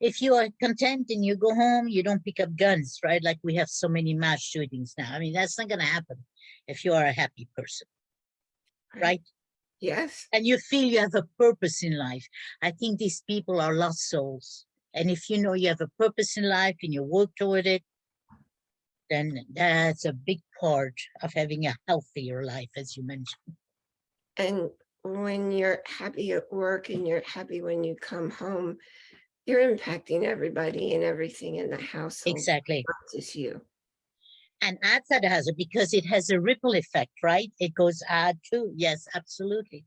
if you are content and you go home, you don't pick up guns, right? Like we have so many mass shootings now. I mean, that's not gonna happen if you are a happy person, right? Yes, And you feel you have a purpose in life. I think these people are lost souls. And if you know you have a purpose in life and you work toward it, then that's a big part of having a healthier life, as you mentioned. and when you're happy at work and you're happy when you come home, you're impacting everybody and everything in the household, Exactly. not just you. And outside the house, because it has a ripple effect, right? It goes out too. Yes, absolutely.